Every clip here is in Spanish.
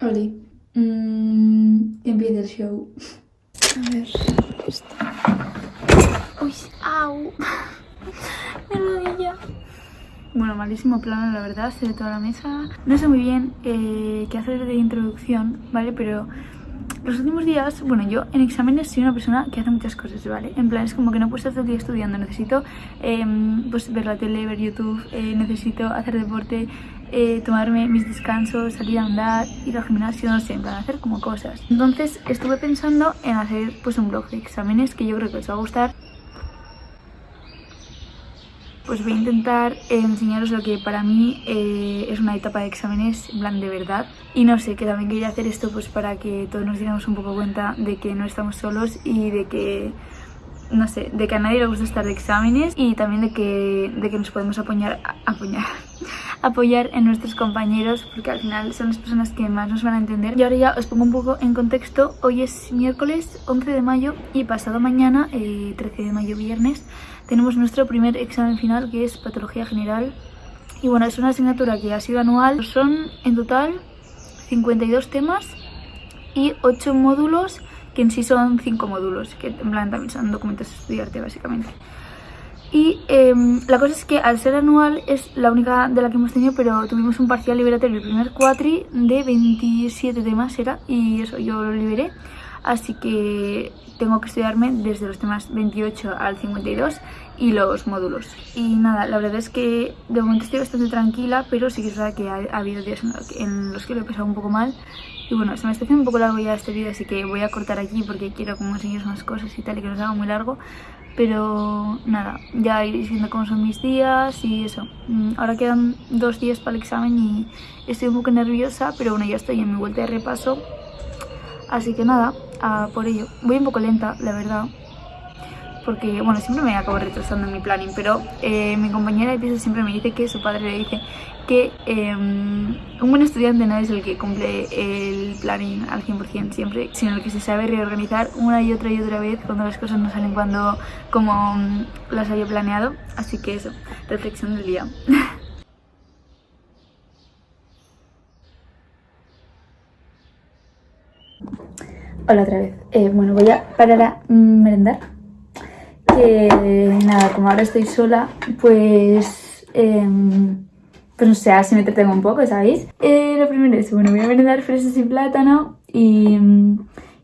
Oli, mm, empieza el show. A ver, esto. Uy, au. Mi rodilla. Bueno, malísimo plano, la verdad, se ve toda la mesa. No sé muy bien eh, qué hacer de introducción, ¿vale? Pero los últimos días, bueno, yo en exámenes soy una persona que hace muchas cosas, ¿vale? En plan, es como que no puedo estar todo el día estudiando, necesito em, pues ver la tele, ver YouTube, eh, necesito hacer deporte, eh, tomarme mis descansos, salir a andar, ir al gimnasio, no sé, en plan, hacer como cosas. Entonces estuve pensando en hacer pues un blog de exámenes que yo creo que os va a gustar pues voy a intentar eh, enseñaros lo que para mí eh, es una etapa de exámenes, en plan de verdad. Y no sé, que también quería hacer esto pues para que todos nos diéramos un poco cuenta de que no estamos solos y de que, no sé, de que a nadie le gusta estar de exámenes y también de que, de que nos podemos apoyar, apoyar, apoyar en nuestros compañeros porque al final son las personas que más nos van a entender. Y ahora ya os pongo un poco en contexto, hoy es miércoles 11 de mayo y pasado mañana, 13 eh, de mayo viernes, tenemos nuestro primer examen final que es Patología General. Y bueno, es una asignatura que ha sido anual. Son en total 52 temas y 8 módulos, que en sí son 5 módulos, que en plan también son documentos de estudiarte básicamente. Y em, la cosa es que al ser anual es la única de la que hemos tenido, pero tuvimos un parcial liberatorio el primer cuatri de 27 temas era, y eso yo lo liberé. Así que tengo que estudiarme desde los temas 28 al 52 y los módulos. Y nada, la verdad es que de momento estoy bastante tranquila, pero sí que es verdad que ha, habido días en los que lo he pasado un poco mal. Y bueno, se me está haciendo un poco largo ya este vídeo, así que voy a cortar aquí porque quiero como enseñaros más cosas y tal, y que no haga muy largo. Pero nada, ya iréis viendo cómo son mis días y eso. Mm, ahora quedan dos días para el examen y estoy un poco nerviosa, pero bueno, ya estoy en mi vuelta de repaso. Así que nada, por ello. Voy un poco lenta, la verdad, porque, bueno, siempre me acabo retrasando en mi planning, pero eh, mi compañera de piso siempre me dice que su padre le dice que em, un buen estudiante no es el que cumple el planning al 100% siempre, sino el que se sabe reorganizar una y otra y otra vez cuando las cosas no salen cuando como las había planeado. Así que eso, reflexión del día. Hola otra vez. Eh, bueno, voy a parar a merendar. Que nada, como ahora estoy sola, pues... Em, pues no sé, así me entretengo un poco, ¿sabéis? Eh, lo primero es, bueno, voy a merendar fresas y plátano y,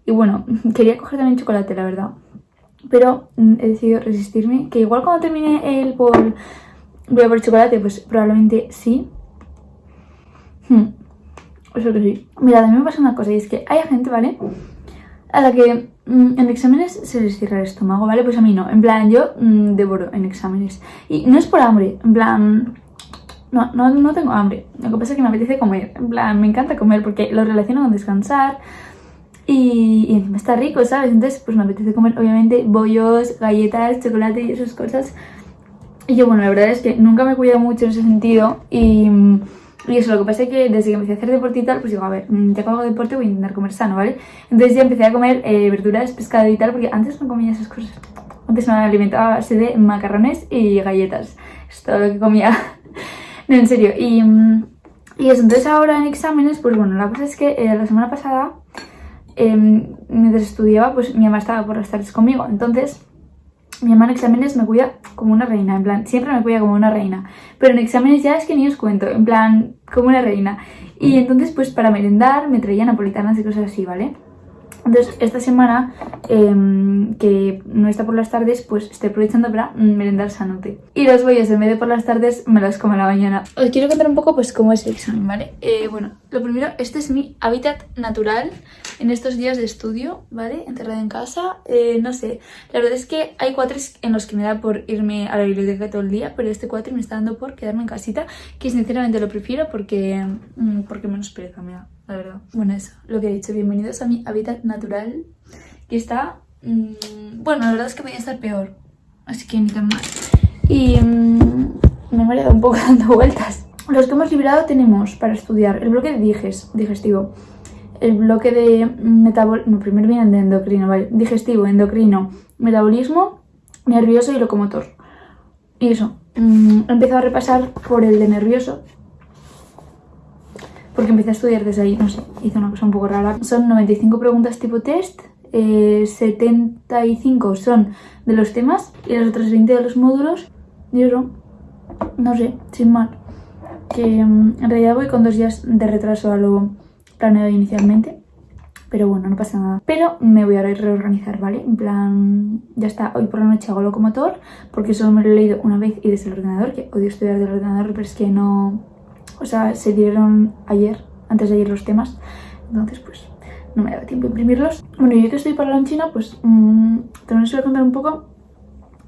y bueno, quería coger también chocolate, la verdad. Pero mm, he decidido resistirme, que igual cuando termine el bol voy a por chocolate, pues probablemente sí. Hmm. Eso que sí. Mira, también me pasa una cosa y es que hay gente, ¿vale? A la que mm, en exámenes se les cierra el estómago, ¿vale? Pues a mí no, en plan, yo mm, devoro en exámenes. Y no es por hambre, en plan, no, no, no tengo hambre. Lo que pasa es que me apetece comer, en plan, me encanta comer porque lo relaciono con descansar y, encima está rico, ¿sabes? Entonces, pues me apetece comer, obviamente, bollos, galletas, chocolate y esas cosas. Y yo, bueno, la verdad es que nunca me he cuidado mucho en ese sentido y y eso, lo que pasa es que desde que empecé a hacer deporte y tal, pues digo, a ver, mm, ya que hago deporte voy a intentar comer sano, ¿vale? Entonces ya empecé a comer eh, verduras, pescado y tal, porque antes no comía esas cosas. Antes me alimentaba a base de macarrones y galletas. Es todo lo que comía. no, en serio. Y, mm, y, eso, entonces ahora en exámenes, pues bueno, la cosa es que eh, la semana pasada, em, mientras estudiaba, pues mi mamá estaba por las tardes conmigo. Entonces mi mamá en exámenes me cuida como una reina, en plan, siempre me cuida como una reina. Pero en exámenes ya es que ni os cuento, en plan, como una reina. Y entonces, pues para merendar me traía napolitanas y cosas así, ¿vale? Entonces, esta semana, em, que no está por las tardes, pues estoy aprovechando para merendar sanote. Y los bollos, en vez de por las tardes, me los como a la mañana. Os quiero contar un poco, pues, cómo es el examen, ¿vale? Eh, bueno, lo primero, este es mi hábitat natural en estos días de estudio, ¿vale? Encerrada en casa, eh, no sé. La verdad es que hay cuatres en los que me da por irme a la biblioteca todo el día, pero este cuatro me está dando por quedarme en casita, que sinceramente lo prefiero porque, mm, porque menos pereza me da la verdad. Bueno, eso, lo que he dicho. Bienvenidos a mi hábitat natural, que está... Mmm, bueno, la verdad es que podía estar peor, así que ni tan mal. Y mmm, me he mareado un poco dando vueltas. Los que hemos liberado tenemos para estudiar el bloque de diges, digestivo, el bloque de metabolismo, no, primero viene de endocrino, ¿vale? Digestivo, endocrino, metabolismo, nervioso y locomotor. Y eso, mmm, he empezado a repasar por el de nervioso, porque empecé a estudiar desde ahí, no sé, hice una cosa un poco rara. Son 95 preguntas tipo test, 75 eh, son de los temas y las otras 20 de los módulos. Y eso, no sé, sin mal. Que mm, en realidad voy con dos días de retraso a lo planeado inicialmente. Pero bueno, no pasa nada. Pero me voy a reorganizar, ¿vale? En plan, ya está, hoy por la noche hago locomotor porque solo me lo he leído una vez y desde el ordenador, que odio estudiar del ordenador, pero es que no... O sea, se dieron ayer, antes de ayer los temas, entonces pues no me daba tiempo a imprimirlos. Bueno, yo que estoy para la China, pues mmm, también os voy a contar un poco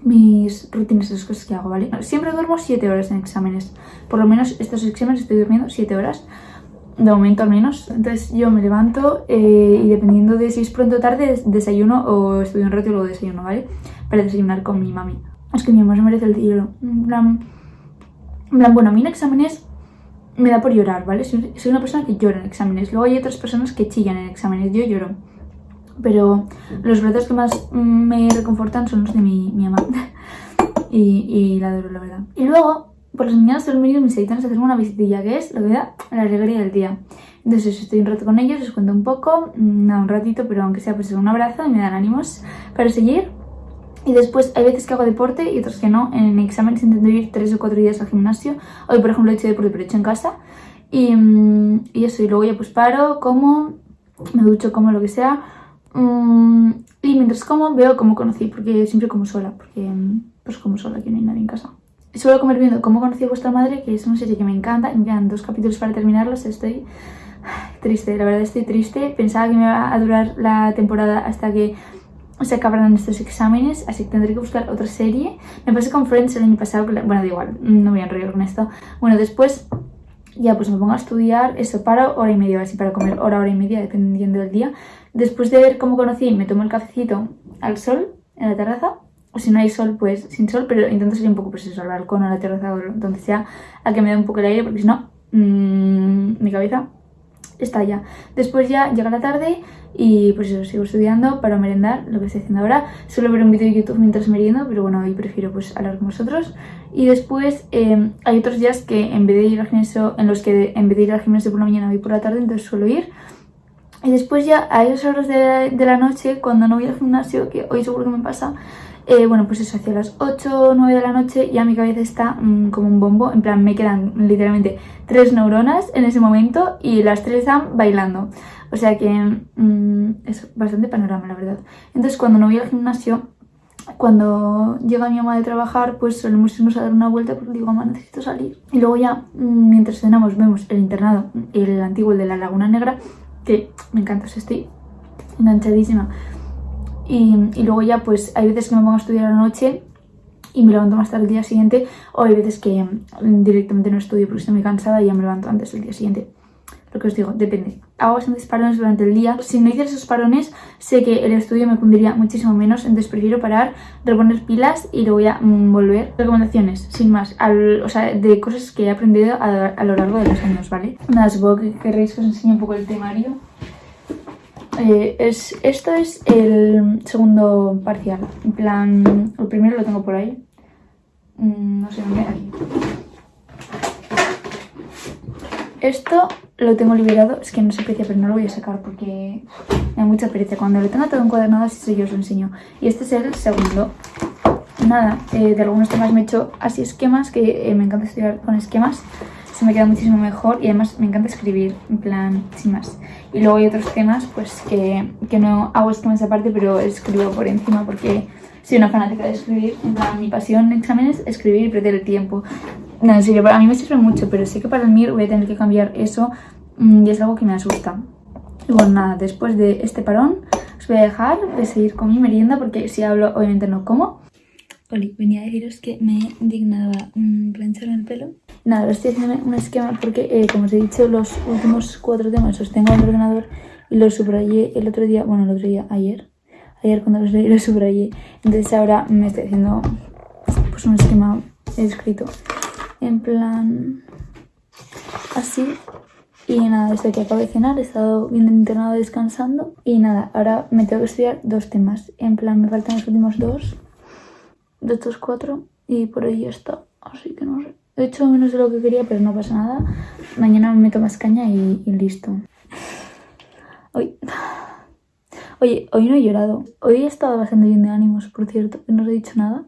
mis rutinas, esas cosas que hago, ¿vale? Siempre duermo 7 horas en exámenes. Por lo menos estos exámenes estoy durmiendo 7 horas de momento al menos. Entonces yo me levanto eh, y dependiendo de si es pronto o tarde, desayuno o estudio un rato y luego desayuno, ¿vale? Para desayunar con mi mami. Es que mi mamá se merece el tiro. En plan, en plan, bueno, a mí en exámenes me da por llorar, ¿vale? Soy, una persona que llora en exámenes. Luego hay otras personas que chillan en exámenes. Yo lloro. Pero los retos que más me reconfortan son los de mi, mi mamá. y, y la adoro, la verdad. Y luego por las mañanas suelen venir mis editanos a hacerme una visitilla, que es que da la alegría del día. Entonces estoy un rato con ellos, les cuento un poco, mm, nada, un ratito, pero aunque sea pues un abrazo y me dan ánimos para seguir. Y después hay veces que hago deporte y otras que no. En exámenes intento ir tres o cuatro días al gimnasio. Hoy, por ejemplo, he hecho deporte, pero he hecho en casa. Y, mm, y eso, y luego ya pues paro, como, me ducho, como lo que sea. Mm, y mientras como, veo cómo conocí, porque siempre como sola, porque pues como sola, que no hay nadie en casa. Suelo comer viendo cómo conocí a vuestra madre, que es una serie que me encanta. Me quedan dos capítulos para terminarlos. Estoy triste, la verdad estoy triste. Pensaba que me iba a durar la temporada hasta que se acabaran estos exámenes, así que tendré que buscar otra serie. Me pasé con Friends el año pasado, bueno, da igual, no voy a enrollar con esto. Bueno, después ya pues me pongo a estudiar, eso, paro hora y media, así para comer hora, hora y media, dependiendo del día. Después de ver cómo conocí, me tomo el cafecito al sol en la terraza o si no hay sol, pues sin sol, pero intento salir un poco, pues eso, al balcón o a la terraza o donde sea, a que me dé un poco el aire, porque si no, mmm, mi cabeza está ya. Después ya llega la tarde y pues eso, sigo estudiando para merendar, lo que estoy haciendo ahora. Suelo ver un vídeo de YouTube mientras meriendo, pero bueno, hoy prefiero pues hablar con vosotros. Y después eh, hay otros días que en vez de ir al gimnasio, en los que en vez de ir al gimnasio por la mañana voy por la tarde, entonces suelo ir. Y después ya a esas horas de, de la noche, cuando no voy al gimnasio, que hoy seguro que me pasa, eh, bueno, pues eso, hacia las 8 o 9 de la noche ya mi cabeza está mm, como un bombo, en plan me quedan literalmente tres neuronas en ese momento y las tres están bailando. O sea que mm, es bastante panorama, la verdad. Entonces cuando no voy al gimnasio, cuando llega mi mamá de trabajar, pues solemos irnos a dar una vuelta porque digo, mamá, necesito salir. Y luego ya, mm, mientras cenamos, vemos el internado, el antiguo, el de la Laguna Negra, que me encanta, o sea, estoy enganchadísima. Y, luego ya pues hay veces que me pongo a estudiar a la noche y me levanto más tarde el día siguiente o hay veces que mm, directamente no estudio porque estoy muy cansada y ya me levanto antes del día siguiente. Lo que os digo, depende. Hago bastantes parones durante el día. Si no hiciera esos parones, sé que el estudio me cundiría muchísimo menos, entonces prefiero parar, reponer pilas y luego ya mm, volver. Recomendaciones, sin más, o sea, de cosas que he aprendido a, a, lo largo de los años, ¿vale? Nada, supongo que querréis que os enseñe un poco el temario. Eh, es, esto es el segundo parcial. En plan, el primero lo tengo por ahí. Mm, no sé dónde, aquí. Esto lo tengo liberado, es que no se aprecia, pero no lo voy a sacar porque me da mucha pereza. Cuando lo tenga todo encuadernado, así yo os lo enseño. Y este es el segundo. Nada, eh, de algunos temas me he hecho así esquemas, que eh, me encanta estudiar con esquemas se me queda muchísimo mejor y además me encanta escribir, en plan, sin más. Y luego hay otros temas pues que, que no hago esquemas aparte, pero escribo por encima porque soy una fanática de escribir. En plan, mi pasión en exámenes es escribir y perder el tiempo. No, en serio, a mí me sirve mucho, pero sé que para el MIR voy a tener que cambiar eso mm, y es algo que me asusta. Y bueno, nada, después de este parón os voy a dejar, voy a seguir con mi merienda porque si hablo obviamente no como. Oli, venía a deciros que me dignaba mm, plancharme el pelo. Nada, ahora estoy haciendo un esquema porque, eh, como os he dicho, los últimos cuatro temas los tengo en el ordenador y los subrayé el otro día, bueno, el otro día, ayer. Ayer cuando los leí los subrayé. Entonces ahora me estoy haciendo pues un esquema escrito en plan así. Y nada, desde que acabo de cenar he estado bien internado descansando. Y nada, ahora me tengo que estudiar dos temas. En plan, me faltan los últimos dos de estos cuatro y por ahí está. Así que no sé. He hecho menos de lo que quería, pero no pasa nada. Mañana me meto más caña y, listo. Hoy... Oye, hoy no he llorado. Hoy he estado bastante bien de ánimos, por cierto, no os he dicho nada.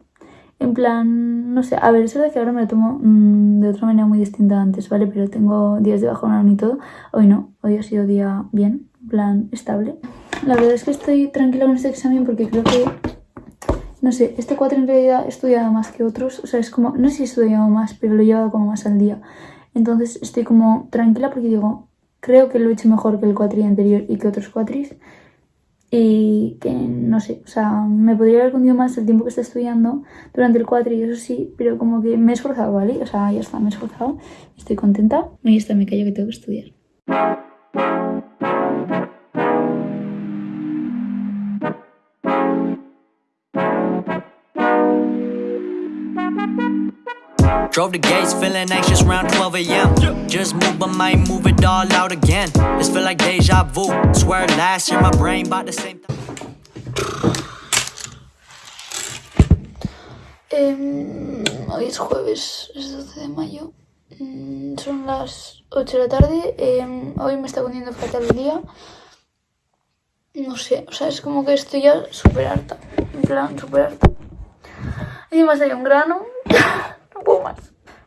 En plan, no sé, a ver, es verdad que ahora me lo tomo mm, de otra manera muy distinta antes, ¿vale? Pero tengo días de bajón y todo. Hoy no, hoy ha sido día bien, en plan, estable. La verdad es que estoy tranquila con este examen porque creo que, no sé, este 4 en realidad he estudiado más que otros. O sea, es como, no sé si he estudiado más, pero lo he llevado como más al día. Entonces estoy como tranquila porque digo, creo que lo he hecho mejor que el cuatri anterior y que otros cuatris y que no sé, o sea, me podría haber condido más el tiempo que está estudiando durante el cuatri, eso sí, pero como que me he esforzado, ¿vale? O sea, ya está, me he esforzado, estoy contenta. Y está, me callo que tengo que estudiar. Drove the gates, feeling anxious around 12 a.m. Just move, move it all out again. This feel like. Swear last year my brain bought the same. Em, hoy es jueves, es 12 de mayo. Mm, son las 8 de la tarde. Em, hoy me está poniendo fatal el día. No sé, o sea, es como que estoy ya súper harta. En plan, súper harta. Encima hay un grano. No puedo más.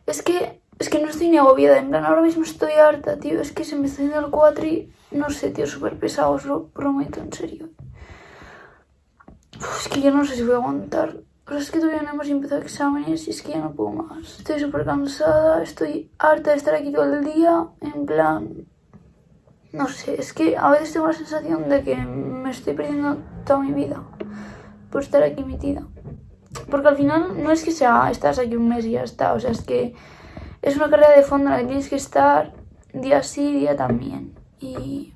Es que, es que no estoy ni agobiada. En plan, ahora mismo estoy harta, tío. Es que se me está haciendo el cuatri. No sé, tío, súper pesado, os lo prometo, en serio. Es que yo no sé si voy a aguantar. Pero es que todavía no hemos empezado exámenes y es que ya no puedo más. Estoy súper cansada, estoy harta de estar aquí todo el día. En plan, no sé, es que a veces tengo la sensación de que me estoy perdiendo toda mi vida por estar aquí metida. Porque al final no es que sea, estás aquí un mes y ya está, o sea, es que es una carrera de fondo en la que tienes que estar día sí, día también. Y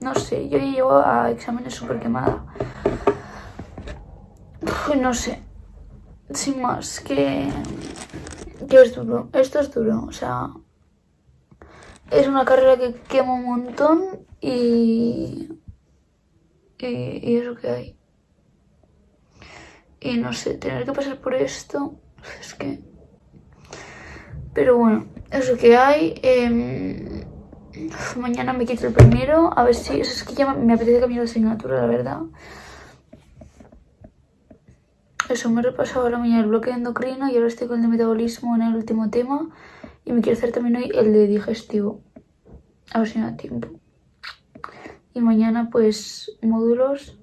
no sé, yo ya llego a exámenes súper quemada. No sé, sin más, que, que es duro, esto es duro, o sea, es una carrera que quema un montón y, y, y es lo que hay. Y no sé, tener que pasar por esto, es que... Pero bueno, es lo que hay. em, mañana me quito el primero, a ver si... Es que ya me apetece cambiar de asignatura, la verdad. Eso, me he repasado ahora mañana el bloque de endocrino y ahora estoy con el de metabolismo en el último tema. Y me quiero hacer también hoy el de digestivo. A ver si me da tiempo. Y mañana pues módulos,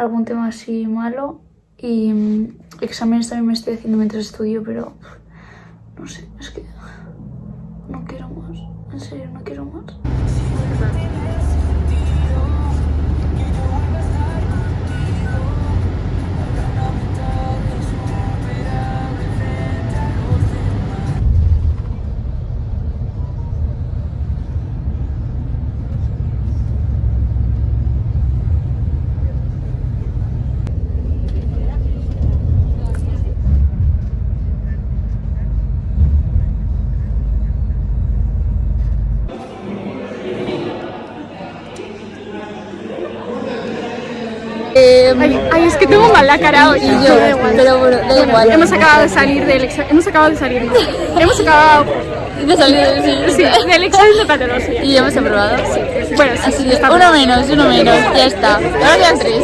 algún tema así malo. Y mm, exámenes también me estoy haciendo mientras estudio, pero no sé, es que no quiero más. En serio, no quiero Ay, es que tengo mal la cara hoy. yo, pero bueno, da igual. Hemos acabado de salir del examen. Hemos acabado de salir, no. Hemos acabado De salir sí, sí, del examen de patología. Y ya hemos aprobado. Sí. Bueno, sí, Así que está uno menos, uno menos, ya está. Ahora quedan tres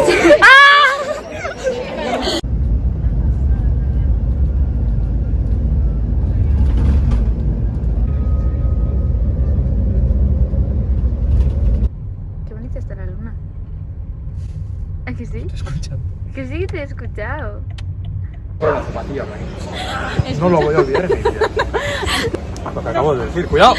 bonita está la luna. ¿A que sí? Que sí, te he escuchado. No lo voy a olvidar. Lo que acabo de decir, cuidado.